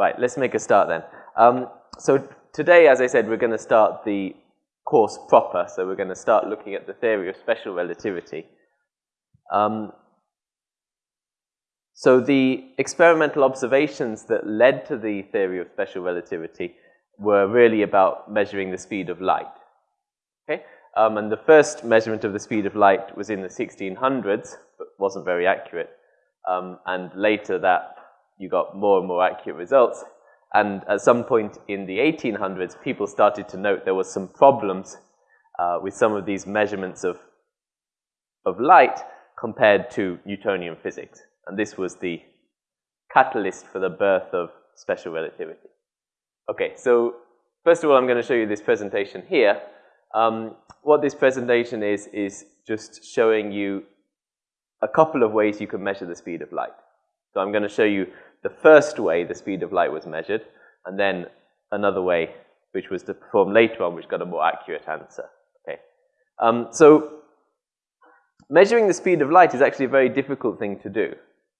Right, let's make a start then. Um, so today, as I said, we're going to start the course proper. So we're going to start looking at the theory of special relativity. Um, so the experimental observations that led to the theory of special relativity were really about measuring the speed of light. Okay? Um, and the first measurement of the speed of light was in the 1600s, but wasn't very accurate. Um, and later that you got more and more accurate results. And at some point in the 1800s, people started to note there were some problems uh, with some of these measurements of, of light compared to Newtonian physics. And this was the catalyst for the birth of special relativity. Okay, so first of all, I'm going to show you this presentation here. Um, what this presentation is, is just showing you a couple of ways you can measure the speed of light. So I'm going to show you the first way the speed of light was measured, and then another way which was to perform later on, which got a more accurate answer. Okay. Um, so measuring the speed of light is actually a very difficult thing to do,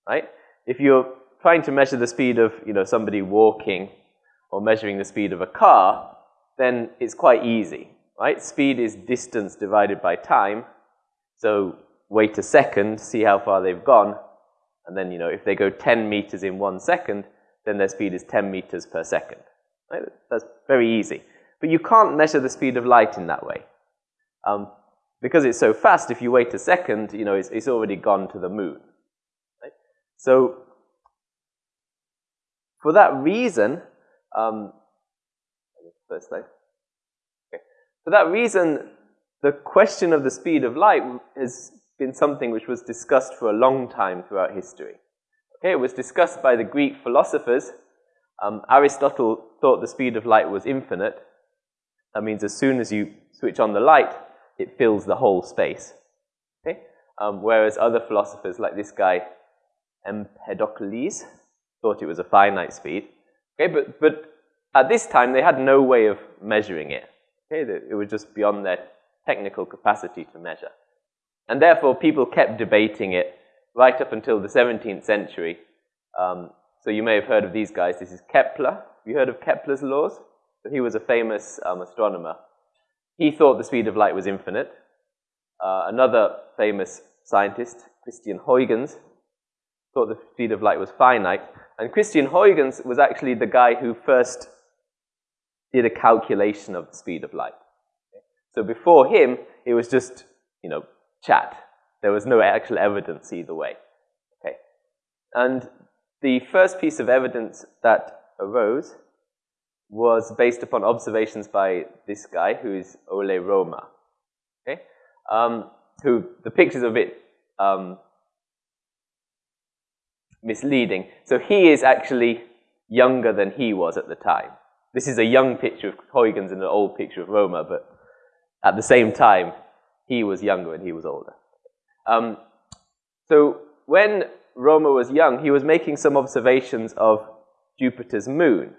right? If you're trying to measure the speed of you know, somebody walking or measuring the speed of a car, then it's quite easy, right? Speed is distance divided by time. So wait a second, see how far they've gone, and then, you know, if they go 10 meters in one second, then their speed is 10 meters per second. Right? That's very easy. But you can't measure the speed of light in that way. Um, because it's so fast, if you wait a second, you know, it's, it's already gone to the moon. Right? So, for that reason, um, first slide. Okay. For that reason, the question of the speed of light has been something which was discussed for a long time throughout history. Okay, it was discussed by the Greek philosophers. Um, Aristotle thought the speed of light was infinite. That means as soon as you switch on the light, it fills the whole space. Okay? Um, whereas other philosophers, like this guy Empedocles, thought it was a finite speed. Okay, but, but at this time, they had no way of measuring it. Okay, it was just beyond their technical capacity to measure. And therefore, people kept debating it right up until the 17th century. Um, so you may have heard of these guys. This is Kepler. Have you heard of Kepler's laws? So he was a famous um, astronomer. He thought the speed of light was infinite. Uh, another famous scientist, Christian Huygens, thought the speed of light was finite. And Christian Huygens was actually the guy who first did a calculation of the speed of light. So before him, it was just, you know, chat. There was no actual evidence either way. Okay. And the first piece of evidence that arose was based upon observations by this guy, who is Ole Romer. Okay? Um, who, the picture's a bit um, misleading. So he is actually younger than he was at the time. This is a young picture of Huygens and an old picture of Romer, but at the same time, he was younger and he was older. Um, so when Romer was young, he was making some observations of Jupiter's moon.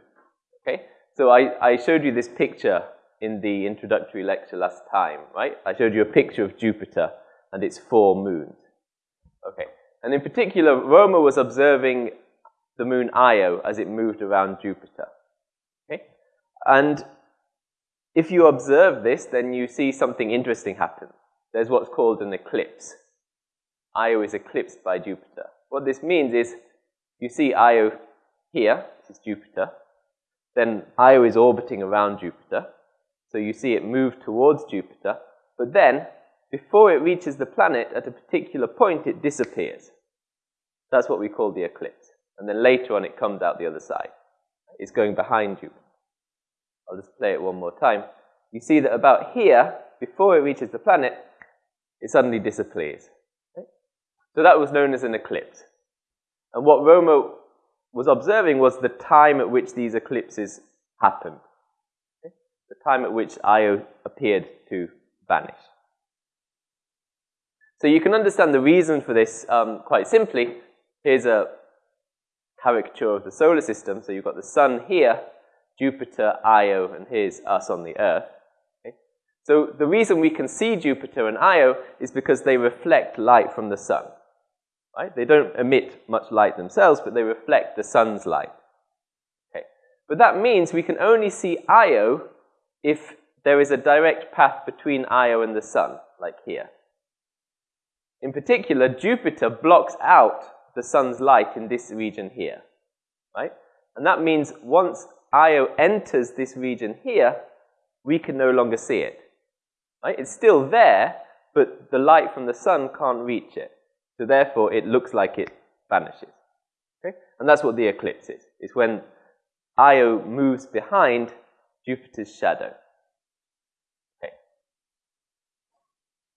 Okay, so I, I showed you this picture in the introductory lecture last time, right? I showed you a picture of Jupiter and its four moons. Okay, and in particular, Romer was observing the moon Io as it moved around Jupiter. Okay, and if you observe this, then you see something interesting happen. There's what's called an eclipse. Io is eclipsed by Jupiter. What this means is you see Io here, this is Jupiter, then Io is orbiting around Jupiter, so you see it move towards Jupiter, but then, before it reaches the planet, at a particular point, it disappears. That's what we call the eclipse. And then later on, it comes out the other side. It's going behind Jupiter. I'll just play it one more time. You see that about here, before it reaches the planet, it suddenly disappears. So that was known as an eclipse. And what Romer was observing was the time at which these eclipses happened. The time at which Io appeared to vanish. So you can understand the reason for this um, quite simply. Here's a caricature of the solar system. So you've got the sun here, Jupiter, Io, and here's us on the Earth. So the reason we can see Jupiter and Io is because they reflect light from the sun. Right? They don't emit much light themselves, but they reflect the sun's light. Okay. But that means we can only see Io if there is a direct path between Io and the sun, like here. In particular, Jupiter blocks out the sun's light in this region here, right? And that means once Io enters this region here, we can no longer see it. Right? It's still there, but the light from the sun can't reach it. So therefore, it looks like it vanishes. Okay? And that's what the eclipse is. It's when Io moves behind Jupiter's shadow. Okay.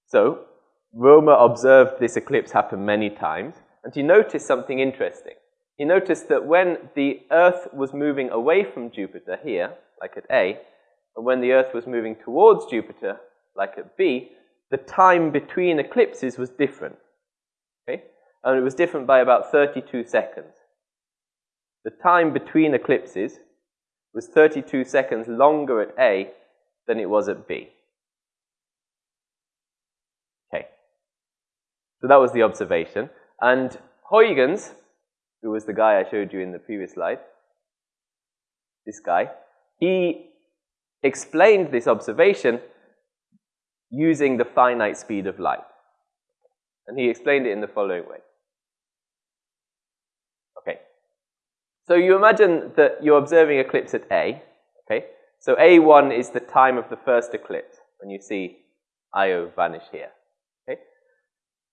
So, Romer observed this eclipse happen many times, and he noticed something interesting. He noticed that when the Earth was moving away from Jupiter here, like at A, and when the Earth was moving towards Jupiter, like at B, the time between eclipses was different. Okay? And it was different by about 32 seconds. The time between eclipses was 32 seconds longer at A than it was at B. Okay. So that was the observation. And Huygens, who was the guy I showed you in the previous slide, this guy, he explained this observation using the finite speed of light. And he explained it in the following way. Okay. So you imagine that you're observing eclipse at A. Okay. So A1 is the time of the first eclipse when you see Io vanish here. Okay.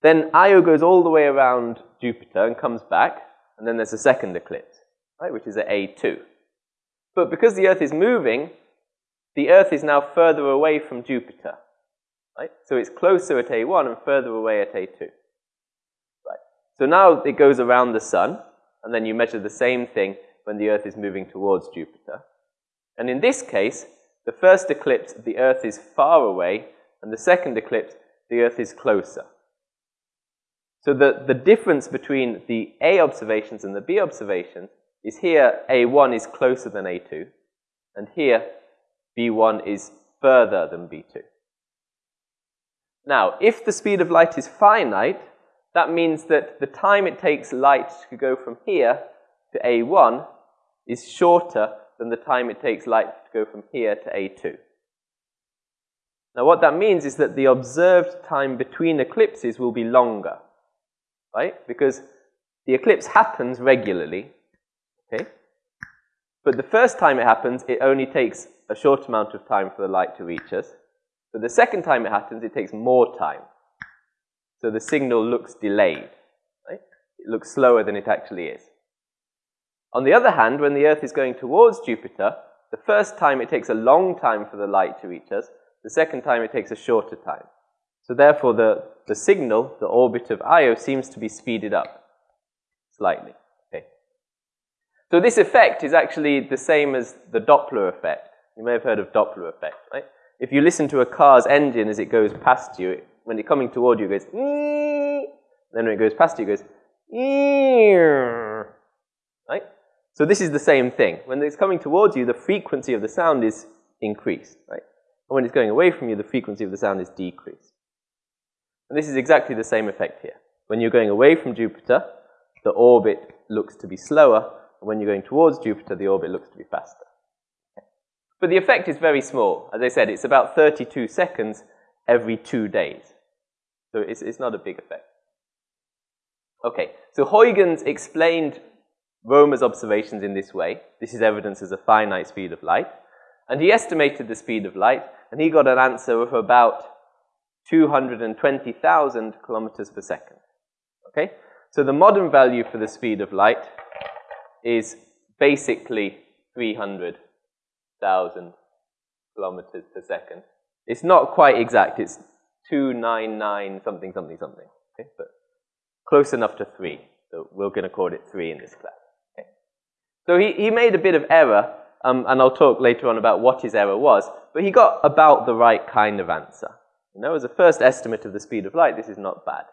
Then Io goes all the way around Jupiter and comes back, and then there's a second eclipse, right, which is at A2. But because the Earth is moving, the Earth is now further away from Jupiter. Right? So it's closer at A1 and further away at A2. Right. So now it goes around the sun, and then you measure the same thing when the Earth is moving towards Jupiter. And in this case, the first eclipse, the Earth is far away, and the second eclipse, the Earth is closer. So the, the difference between the A observations and the B observations is here A1 is closer than A2, and here B1 is further than B2. Now, if the speed of light is finite, that means that the time it takes light to go from here to A1 is shorter than the time it takes light to go from here to A2. Now, what that means is that the observed time between eclipses will be longer, right? Because the eclipse happens regularly, okay? But the first time it happens, it only takes a short amount of time for the light to reach us. But the second time it happens, it takes more time. So the signal looks delayed. Right? It looks slower than it actually is. On the other hand, when the Earth is going towards Jupiter, the first time it takes a long time for the light to reach us, the second time it takes a shorter time. So therefore, the, the signal, the orbit of Io, seems to be speeded up slightly. Okay. So this effect is actually the same as the Doppler effect. You may have heard of Doppler effect, right? If you listen to a car's engine as it goes past you, when it's coming toward you, it goes, Ee! then when it goes past you, it goes, Ee! right? So this is the same thing. When it's coming towards you, the frequency of the sound is increased, right? And when it's going away from you, the frequency of the sound is decreased. And this is exactly the same effect here. When you're going away from Jupiter, the orbit looks to be slower, and when you're going towards Jupiter, the orbit looks to be faster. But the effect is very small. As I said, it's about 32 seconds every two days. So it's, it's not a big effect. Okay, so Huygens explained Romer's observations in this way. This is evidence as a finite speed of light. And he estimated the speed of light, and he got an answer of about 220,000 kilometers per second. Okay? So the modern value for the speed of light is basically 300 thousand kilometers per second. It's not quite exact. It's 299 something, something, something. Okay? But close enough to 3. So we're going to call it 3 in this class. Okay? So he, he made a bit of error, um, and I'll talk later on about what his error was, but he got about the right kind of answer. You know, as a first estimate of the speed of light, this is not bad.